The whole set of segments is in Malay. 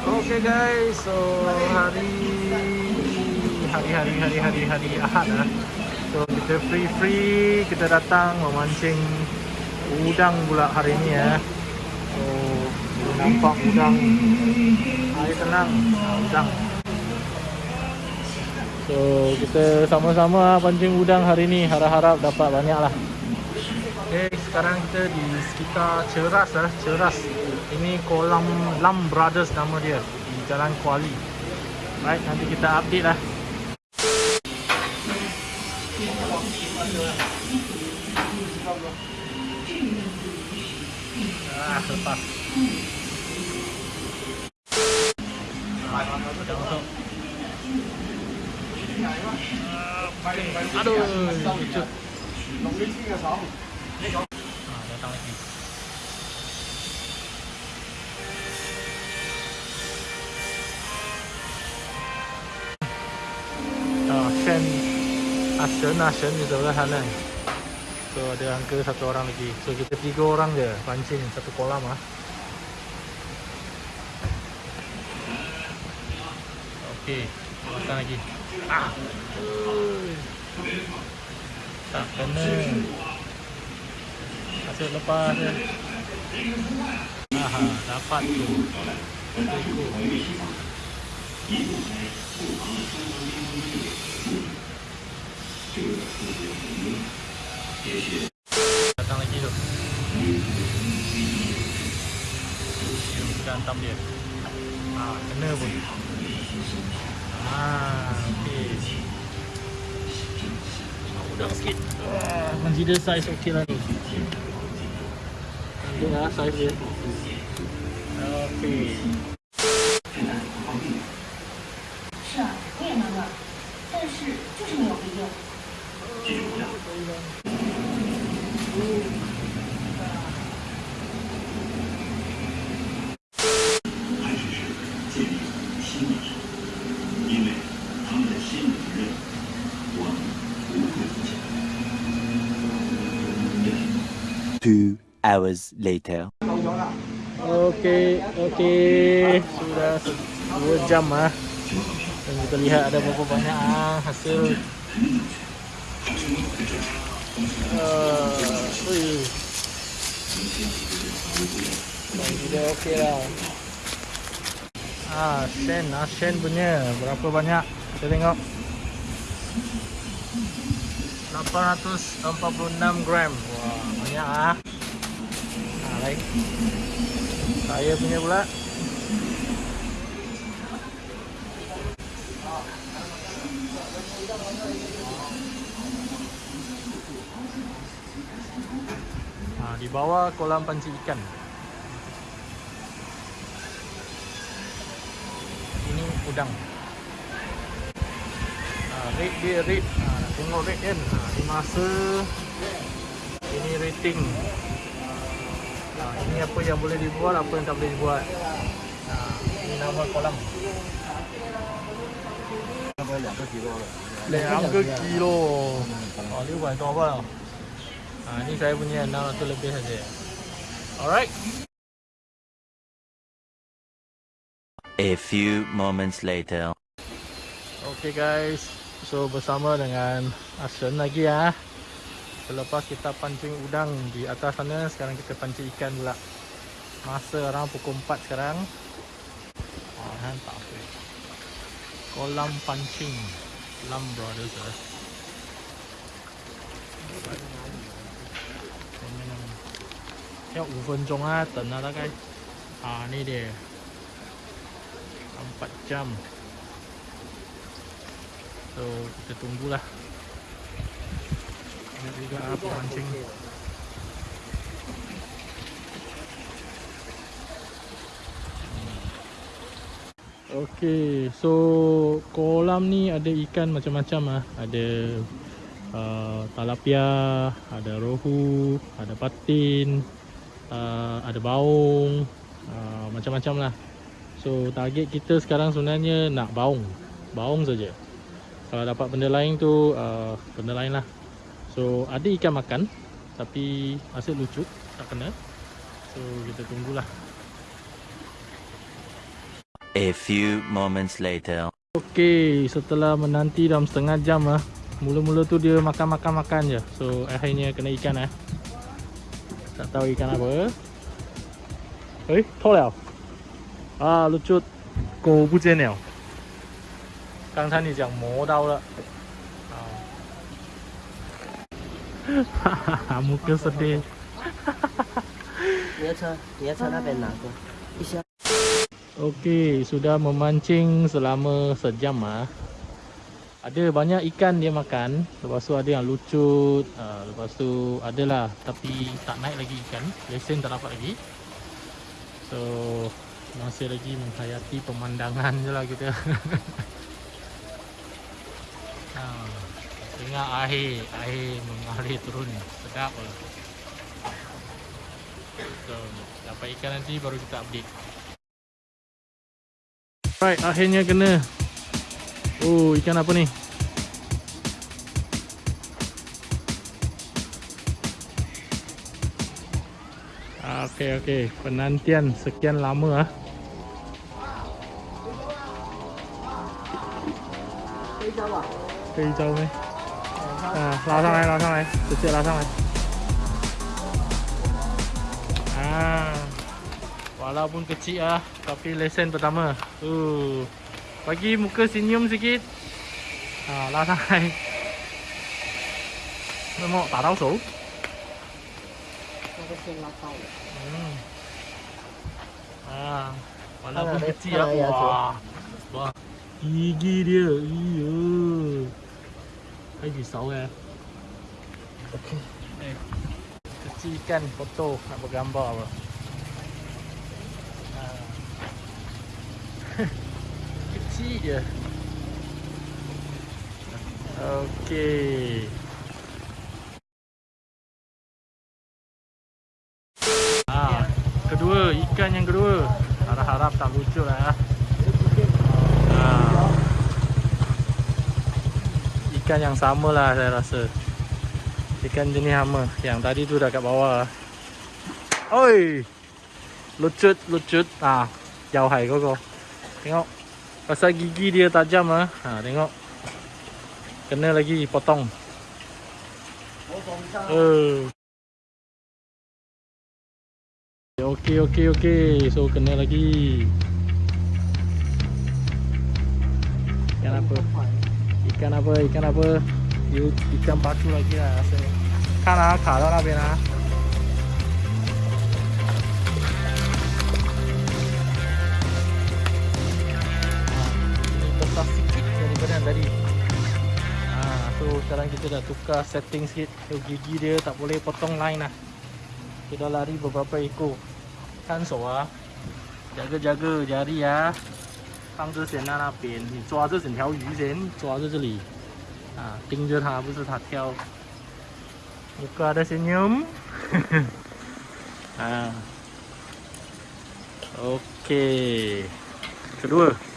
Okay guys, so hari hari hari hari hari hari Ahad lah. So kita free free kita datang memancing udang pula hari ni ya. So nampak udang air tenang udang. So kita sama-sama pancing udang hari ni harap-harap dapat banyak lah. Okay, sekarang kita di sekitar Ceras lah, Ceras. Ini kolam Lam Brothers nama dia di Jalan Kuali. Right, nanti kita update lah. Ah, lepas. Aduh, lucu. Ah, datang lagi. Shen Ashen, Ashen di sebelah sana. So ada angka satu orang lagi. So kita tiga orang je pancing satu kolam ah. Okey, datang lagi. Ah. Tak kena. Asyik lepas je. Aha, dapat tu. Datang lagi tu. Kita hantam dia. Ah, kena pun. Ah, okey. Ah, Udang sikit. Ah, consider size okey lah ni. Tengok lah size dia. Okey. Hours later. Okey, okey. Sudah se- dua jam ah. Dan kita lihat ada berapa banyak ah hasil. Uh, ui. Dan sudah okey lah. Ah, Shen, ah Shen punya berapa banyak? Kita tengok. 846 gram. Wah, banyak ah. Baik. Saya punya pula. Ha, Di bawah kolam pancing ikan. Ini udang. Ha, Rate dia rate ha, Tengok rate kan? Ha, Di masa. Ini rating apa yang boleh dibuat, apa yang tak boleh dibuat. Ini nama kolam. Lebih 2 kilo. Lebih 2 kilo. Oh, 600 apa? Ini saya punya 600 lebih saja. Alright. A few moments later. Okay guys, so bersama dengan Asun lagi ya. Selepas kita pancing udang di atas sana, sekarang kita pancing ikan pula. Masa orang pukul 4 sekarang. Ah, kan tak apa. Kolam pancing Lam Brothers eh. 要五分钟啊，等啊大概啊ni dia 4 jam so kita tunggulah ini juga apa mancing Okey, so kolam ni ada ikan macam-macam ah. Ada uh, talapia, ada rohu, ada patin, uh, ada baung, uh, macam-macam lah. So target kita sekarang sebenarnya nak baung, baung saja. Kalau dapat benda lain tu uh, benda lain lah. So ada ikan makan, tapi hasil lucut tak kena. So kita tunggulah. A few moments later. Okey, setelah menanti dalam setengah jam ah. Mula-mula tu dia makan-makan-makan je. So akhirnya kena ikan eh. Tak tahu ikan apa. Eh, 脱了。啊，露出狗不见了。刚才你讲磨到了。 Muka sedih. Okey, sudah memancing selama sejam ah. Ada banyak ikan dia makan, lepas tu ada yang lucut, ah, lepas tu adalah tapi tak naik lagi ikan, lesen tak dapat lagi. So, masih lagi menghayati pemandangan je lah kita. Dengar air Air mengalir turun Sedap lah So Dapat ikan nanti baru kita update Alright akhirnya kena Oh ikan apa ni ah, Okay okay Penantian sekian lama ah. Kau hijau ah? Kau hijau meh? 啊，拉上来，拉上来，直接拉上来。Ah, walaupun kecil ah, tapi lesen pertama. Uh, bagi muka senyum sikit. Ah, 拉上来。那么打到手。那个先拉到了。 Hmm. Ah, walaupun Ada- kecil ada ah. ayat tu. Wah. Wah. Gigi dia. Iya. Lagi pisau ya. Okey. Eh. Kecil ikan foto nak bergambar apa. Ah. kecil je. Okey. Ah, kedua, ikan yang kedua. Harap-harap tak lucu lah. Ikan yang sama lah saya rasa. Ikan jenis sama. Yang tadi tu dah kat bawah. Oi. Lucut, lucut. Ah, jauh hai kau kau. Tengok. Pasal gigi dia tajam ah. Ha, tengok. Kena lagi potong. Eh. Okey okey okey. So kena lagi. Ikan apa? ikan apa ikan apa? You ikan patu lagi lah rasanya kan lah kat dalam bina sekarang kita dah tukar setting sikit. So, gigi dia tak boleh potong line lah. Kita lari beberapa ekor. Kan soa jaga-jaga jari lah. ya. 放这先在那边，你抓这整条鱼先，抓在这里，啊，盯着它，不是它跳。Muka ada senyum. ah. Okey. Kedua.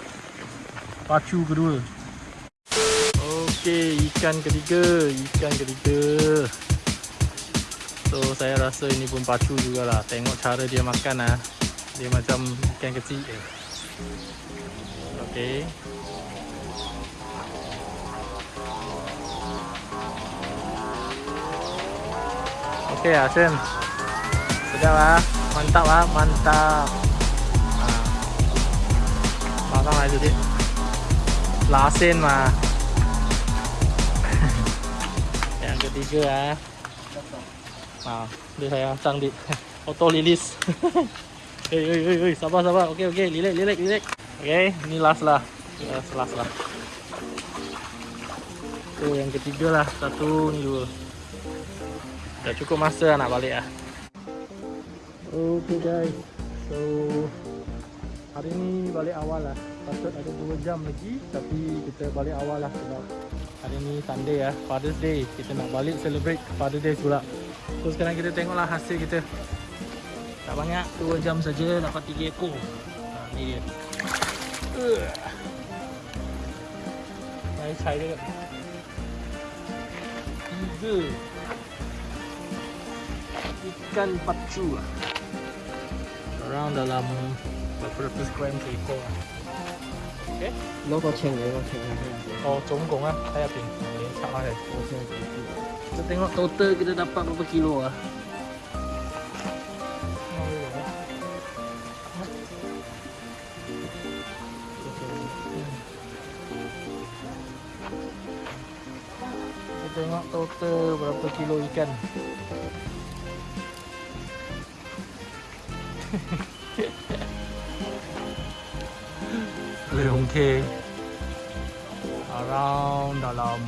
Pacu kedua. Okey, ikan ketiga, ikan ketiga. So saya rasa ini pun pacu jugalah. Tengok cara dia makan ah. Dia macam ikan kecil. Eh. Okey. Okey, Asen. Sedap ah. Mantap ah, mantap. Makan lagi sedikit. Lasen mah. Yang ketiga ah. Ah, dia saya sang di auto release. Hei, hei, hei, sabar, sabar. Okey, okey, relax, relax, relax. Okey, ni last lah. Last, last lah. Tu yang ketiga lah. Satu, ni dua. Dah cukup masa lah nak balik lah. Okay guys. So, hari ni balik awal lah. Patut ada 2 jam lagi. Tapi kita balik awal lah sebab hari ni Sunday lah. Father's Day. Kita nak balik celebrate Father's Day pula. So, sekarang kita tengoklah hasil kita. Tak banyak, 2 jam saja dapat 3 ekor. Ha, ni dia. 来踩这个，一个一根八柱啊，around the lamu，不是不是 grand people，哎，攞个青梅，攞个青梅，哦，总共啊，睇下平，差下，我先记住，这顶我都得给他打八百多 kilo 啊。Tengok total berapa kilo ikan. Leong K Around dalam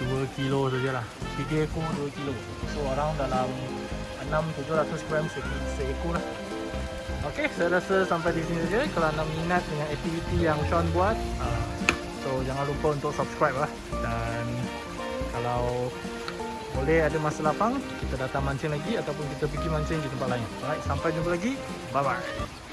2 kilo sajalah. 3 ekor 2 kilo. So around dalam 6-700 gram se- seekor lah Okay, saya rasa sampai di sini saja. Kalau anda minat dengan aktiviti yang Sean buat uh, So jangan lupa untuk subscribe lah. Dan kalau boleh ada masa lapang Kita datang mancing lagi Ataupun kita pergi mancing di tempat lain. Alright, sampai jumpa lagi. Bye-bye